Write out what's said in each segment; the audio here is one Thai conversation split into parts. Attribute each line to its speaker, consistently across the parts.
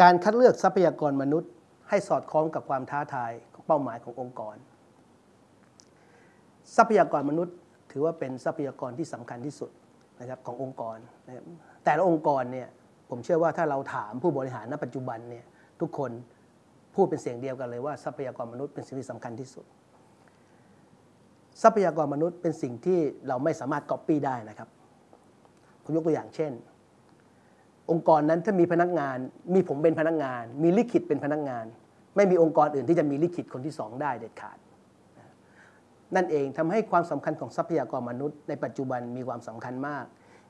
Speaker 1: การคัดเลือกทรัพยากรมนุษย์ ให้สอดคล้องกับความท้าทายของเป้าหมายขององค์กร ทรัพยากรมนุษย์ ถือว่าเป็นทรัพยากรที่สำคัญที่สุดนะครับขององค์กรนะครับแต่ละองค์กรเนี่ยผมเชื่อว่าถ้าเราถามผู้บริหารณปัจจุบันเนี่ยทุกคนพูดเป็นเสียงเดียวกันเลยว่าทรัพยากรมนุษย์เป็นสิ่งที่สำคัญที่สุด ทรัพยากรมนุษย์เป็นสิ่งที่เราไม่สามารถก๊อปปี้ได้นะครับผมยกตัวอย่างเช่น องค์กรนั้นถ้ามีพนักงาน มีผมเป็นพนักงาน มีลิขิตเป็นพนักงาน ไม่มีองค์กรอื่นที่จะมีลิขิตคนที่สองได้เด็ดขาด นั่นเองทำให้ความสำคัญของทรัพยากรมนุษย์ ในปัจจุบันมีความสำคัญมาก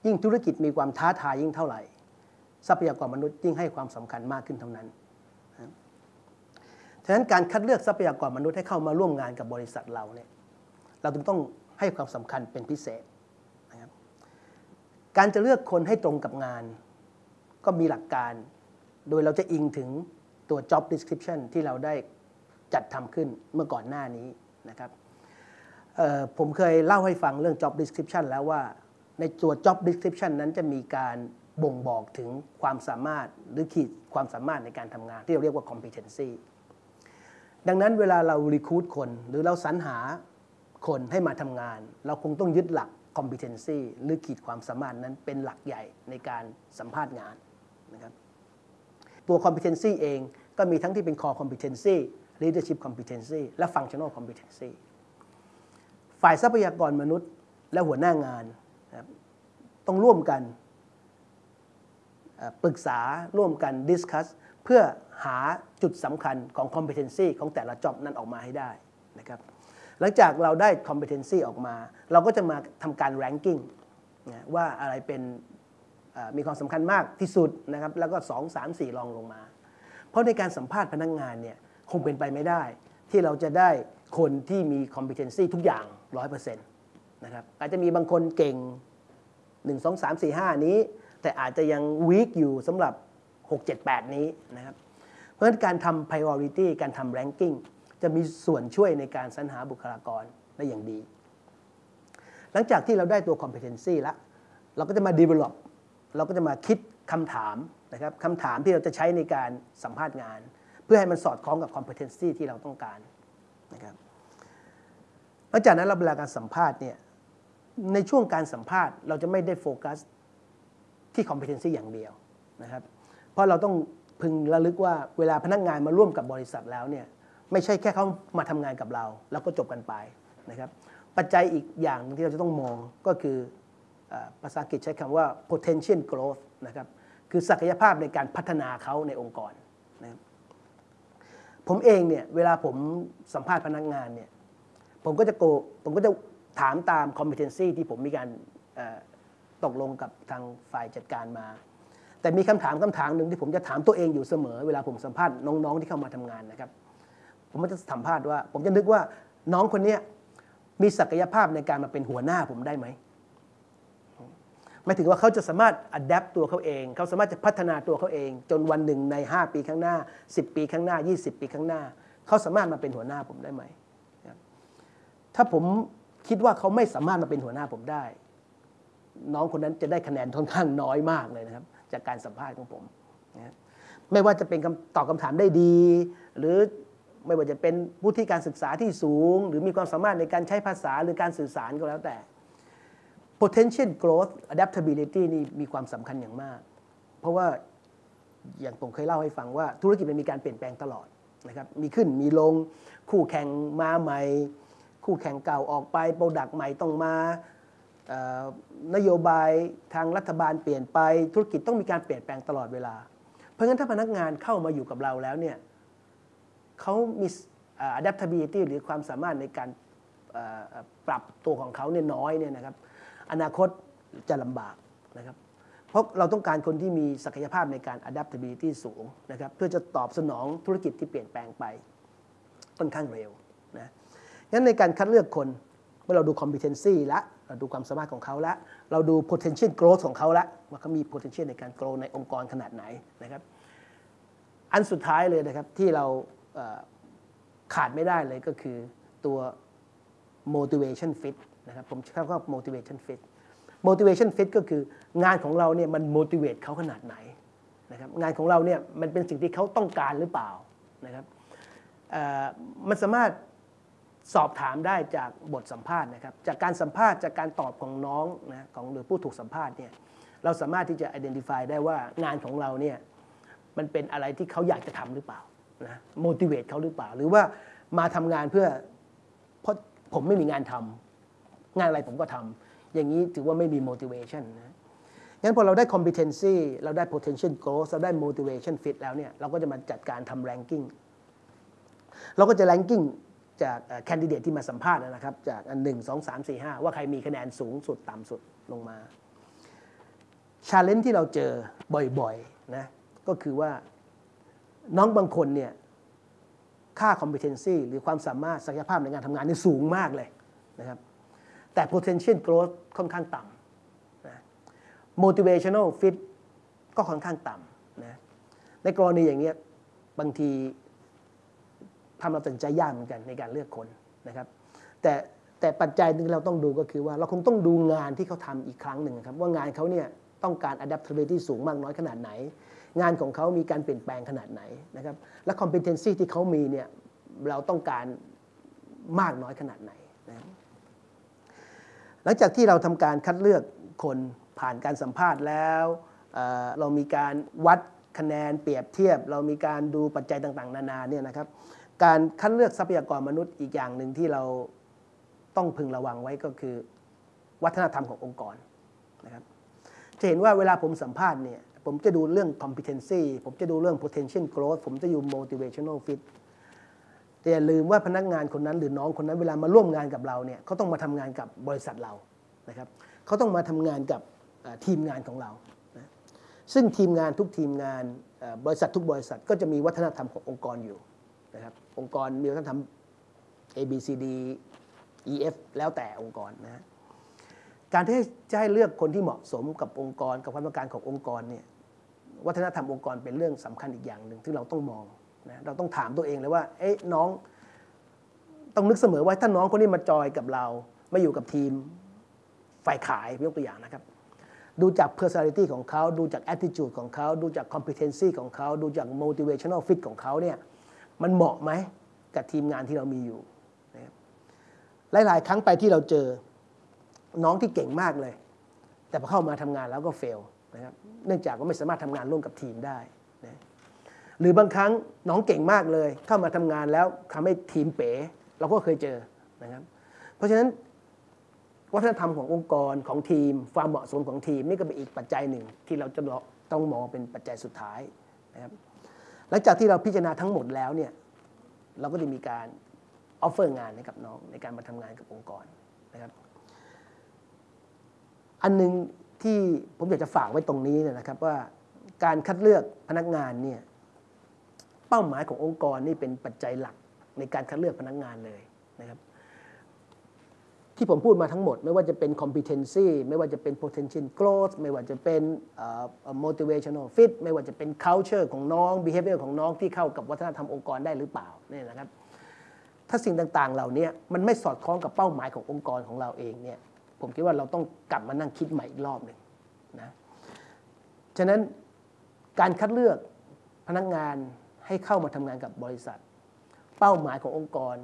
Speaker 1: ยิ่งธุรกิจมีความท้าทายยิ่งเท่าไหร่ ทรัพยากรมนุษย์ยิ่งให้ความสำคัญมากขึ้นเท่านั้นฉะนั้นการคัดเลือกทรัพยากรมนุษย์ให้เข้ามาร่วมงานกับบริษัทเราเนี่ยเราจึงต้องให้ความสำคัญเป็นพิเศษนะครับการจะเลือกคนให้ตรงกับงาน ก็มีหลักการ โดยเราจะอิงถึงตัว job description ที่เราได้จัดทำขึ้นเมื่อก่อนหน้านี้นะครับผมเคยเล่าให้ฟังเรื่อง job description แล้วว่า ในตัว job description นั้นจะมีการบ่งบอกถึงความสามารถหรือขีดความสามารถในการทำงาน ที่เราเรียกว่า competency ดังนั้นเวลาเรา recruit คน หรือเราสรรหาคนให้มาทำงาน เราคงต้องยึดหลัก competency หรือขีดความสามารถนั้นเป็นหลักใหญ่ในการสัมภาษณ์งาน นะครับตัว competency เองก็มีทั้งที่เป็น core competency leadership competency และ functional competency ฝ่ายทรัพยากรมนุษย์และหัวหน้างานนะครับต้องร่วมกันปรึกษาร่วมกันดิสคัสเพื่อหาจุดสำคัญของ competency ของแต่ละ job นั้นออกมาให้ได้นะครับ หลังจากเราได้ competency ออกมา เราก็จะมาทำการ ranking นะว่าอะไรเป็น มีความสำคัญมากที่สุดนะครับแล้วก็ 2 3 4รองลงมา เพราะในการสัมภาษณ์พนักงงานเนี่ยคงเป็นไปไม่ได้ ที่เราจะได้คนที่มี competency ทุกอย่าง 100%นะครับอาจจะมีบางคนเก่ง 1 2 3 4 5 นี้ แต่อาจจะยัง weak อยู่สำหรับ 6 7 8 นี้นะครับเพราะฉะนั้นการทำ priority การทำ ranking จะมีส่วนช่วยในการสรรหาบุคลากรได้อย่างดี หลังจากที่เราได้ตัว competency แล้ว เราก็จะมา develop เราก็จะมาคิดคำถามนะครับคำถามที่เราจะใช้ในการสัมภาษณ์งาน เพื่อให้มันสอดคล้องกับ competency ที่เราต้องการนะครับหลังจากนั้นเราเวลาการสัมภาษณ์เนี่ยในช่วงการสัมภาษณ์เราจะไม่ได้โฟกัสที่ competency อย่างเดียวนะครับเพราะเราต้องพึงระลึกว่าเวลาพนักงานมาร่วมกับบริษัทแล้วเนี่ยไม่ใช่แค่เขามาทำงานกับเรา แล้วก็จบกันไปนะครับปัจจัยอีกอย่างที่เราจะต้องมองก็คือ ภาษาอังกฤษใช้คำว่า potential growth นะครับคือศักยภาพในการพัฒนาเขาในองค์กรนะครับผมเองเนี่ยเวลาผมสัมภาษณ์พนักงานเนี่ยผมก็จะโกผมก็จะถามตาม competency ที่ผมมีการตกลงกับทางฝ่ายจัดการมา แต่มีคำถามคำถามหนึ่งที่ผมจะถามตัวเองอยู่เสมอ เวลาผมสัมภาษณ์น้องๆที่เข้ามาทำงานนะครับ ผมก็จะสัมภาษณ์ว่า ผมจะนึกว่าน้องคนนี้มีศักยภาพในการมาเป็นหัวหน้าผมได้ไหม หมายถึงว่าเขาจะสามารถอัดแอปตัวเขาเอง เขาสามารถจะพัฒนาตัวเขาเอง จนวันหนึ่งใน 5 ปีข้างหน้า 10 ปีข้างหน้า 20 ปีข้างหน้า เขาสามารถมาเป็นหัวหน้าผมได้ไหม ถ้าผมคิดว่าเขาไม่สามารถมาเป็นหัวหน้าผมได้ น้องคนนั้นจะได้คะแนนค่อนข้างน้อยมากเลยนะครับ จากการสัมภาษณ์ของผมนะไม่ว่าจะเป็นตอบคาถามได้ดี หรือไม่ว่าจะเป็นผู้ที่การศึกษาที่สูง หรือมีความสามารถในการใช้ภาษาหรือการสื่อสารก็แล้วแต่ potential growth adaptability นี่มีความสำคัญอย่างมาก เพราะว่าอย่างผมเคยเล่าให้ฟังว่า ธุรกิจมันมีการเปลี่ยนแปลงตลอดนะครับ มีขึ้นมีลง คู่แข่งมาใหม่ คู่แข่งเก่าออกไป โปรดักต์ใหม่ต้องมานโยบายทางรัฐบาลเปลี่ยนไป ธุรกิจต้องมีการเปลี่ยนแปลงตลอดเวลา เพราะงั้นถ้าพนักงานเข้ามาอยู่กับเราแล้วเนี่ยเขามี adaptability หรือความสามารถในการปรับตัวของเขาเนี่ยน้อยเนี่ยนะครับ อนาคตจะลำบากนะครับ เพราะเราต้องการคนที่มีศักยภาพในการ adaptability สูงนะครับเพื่อจะตอบสนองธุรกิจที่เปลี่ยนแปลงไปค่อนข้างเร็วนะงั้นในการคัดเลือกคนเมื่อเราดู competency ละเราดูความสามารถของเขาละเราดู potential growth ของเขาละว่าเขามี potential ในการ grow ในองค์กรขนาดไหนนะครับอันสุดท้ายเลยนะครับที่เราขาดไม่ได้เลยก็คือตัว motivation fit นะครับผมใช้คำว่า motivation fit motivation fit ก็คืองานของเราเนี่ยมัน motivate เขาขนาดไหนนะครับงานของเราเนี่ยมันเป็นสิ่งที่เขาต้องการหรือเปล่านะครับมันสามารถสอบถามได้จากบทสัมภาษณ์นะครับ จากการสัมภาษณ์จากการตอบของน้องนะของหรือผู้ถูกสัมภาษณ์เนี่ยเราสามารถที่จะ identify ได้ว่างานของเราเนี่ยมันเป็นอะไรที่เขาอยากจะทำหรือเปล่านะ motivate เขาหรือเปล่า หรือว่ามาทำงานเพื่อ ผมไม่มีงานทำงานอะไรผมก็ทำอย่างนี้ถือว่าไม่มี motivation นะงั้นพอเราได้ competency เราได้ potential growth เราได้ motivation fit แล้วเนี่ยเราก็จะมาจัดการทำ ranking เราก็จะ ranking จากแคนดิเดตที่มาสัมภาษณ์นะครับ จากอันหนึ่งสองสามสี่ห้าว่าใครมีคะแนนสูงสุดต่ำสุดลงมา challenge ที่เราเจอบ่อยๆนะก็คือว่าน้องบางคนเนี่ย ค่า competency หรือความสามารถศักยภาพในการทำงานนี่สูงมากเลยนะครับแต่ potential growth ค่อนข้างต่ำนะ motivational fit ก็ค่อนข้างต่ำนะในกรณีอย่างเงี้ยบางทีทำเราตัดใจยากเหมือนกันในการเลือกคนนะครับ แต่แต่ปัจจัยหนึงเราต้องดูก็คือว่าเราคงต้องดูงานที่เขาทำอีกครั้งหนึ่งครับ ว่างานเขาเนี่ยต้องการ adaptability สูงมากน้อยขนาดไหน งานของเขามีการเปลี่ยนแปลงขนาดไหนนะครับและ competency ที่เขามีเนี่ยเราต้องการมากน้อยขนาดไหนนะหลังจากที่เราทำการคัดเลือกคนผ่านการสัมภาษณ์แล้วเเรามีการวัดคะแนนเปรียบเทียบ เรามีการดูปัจจัยต่าง ๆ นานาเนี่ยนะครับการคัดเลือกทรัพยากรมนุษย์อีกอย่างหนึ่งที่เราต้องพึงระวังไว้ก็คือ วัฒนธรรมขององค์กรนะครับจะเห็นว่าเวลาผมสัมภาษณ์เนี่ย ผมจะดูเรื่อง competency ผมจะดูเรื่อง potential growth ผมจะดู motivational fit แต่อย่าลืมว่าพนักงานคนนั้นหรือน้องคนนั้นเวลามาร่วมงานกับเราเนี่ยเขาต้องมาทำงานกับบริษัทเรานะครับเขาต้องมาทำงานกับทีมงานของเรานะซึ่งทีมงานทุกทีมงานบริษัททุกบริษัทก็จะมีวัฒนธรรมขององค์กรอยู่นะครับองค์กรมีวัฒนธรรม A B C D E F แล้วแต่องค์กรนะฮะ การที่จะให้เลือกคนที่เหมาะสมกับองค์กร กับความต้องการขององค์กรเนี่ยวัฒนธรรมองค์กรเป็นเรื่องสำคัญอีกอย่างหนึ่งที่เราต้องมองนะเราต้องถามตัวเองเลยว่าเอ๊ะน้องต้องนึกเสมอว่าถ้าน้องคนนี้มาจอยกับเรามาอยู่กับทีมฝ่ายขายยกตัวอย่างนะครับ ดูจาก personality ของเขา ดูจาก attitude ของเขา ดูจาก competency ของเขา ดูจาก motivational fit ของเขาเนี่ยมันเหมาะไหมกับทีมงานที่เรามีอยู่นะครับหลาย ๆ ครั้งไปที่เราเจอ น้องที่เก่งมากเลย แต่พอเข้ามาทำงานแล้วก็เฟลนะครับเนื่องจากว่าไม่สามารถทำงานร่วมกับทีมได้นะหรือบางครั้งน้องเก่งมากเลย เข้ามาทำงานแล้วทำให้ทีมเป๋เราก็เคยเจอนะครับ เพราะฉะนั้นวัฒนธรรมขององค์กรของทีม ความเหมาะสมของทีมนี่ก็เป็นอีกปัจจัยหนึ่งที่เราจะต้องมองเป็นปัจจัยสุดท้ายนะครับหลังจากที่เราพิจารณาทั้งหมดแล้วเนี่ยเราก็จะมีการ offer งานให้กับน้องในการมาทำงานกับองค์กรนะครับ อันหนึ่งที่ผมอยากจะฝากไว้ตรงนี้นะครับว่าการคัดเลือกพนักงานเนี่ยเป้าหมายขององค์กรนี่เป็นปัจจัยหลักในการคัดเลือกพนักงานเลยนะครับ ที่ผมพูดมาทั้งหมด ไม่ว่าจะเป็น competency ไม่ว่าจะเป็น potential growth ไม่ว่าจะเป็น motivational fit ไม่ว่าจะเป็น culture ของน้อง behavior ของน้องที่เข้ากับวัฒนธรรมองค์กรได้หรือเปล่าเนี่ยนะครับ ถ้าสิ่งต่างๆ เหล่านี้มันไม่สอดคล้องกับเป้าหมายขององค์กรของเราเองเนี่ย ผมคิดว่าเราต้องกลับมานั่งคิดใหม่อีกรอบหนึ่งนะฉะนั้นการคัดเลือกพนักงานให้เข้ามาทำงานกับบริษัท เป้าหมายขององค์กร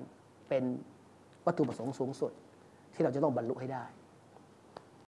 Speaker 1: เป็นวัตถุประสงค์สูงสุด ที่เราจะต้องบรรลุให้ได้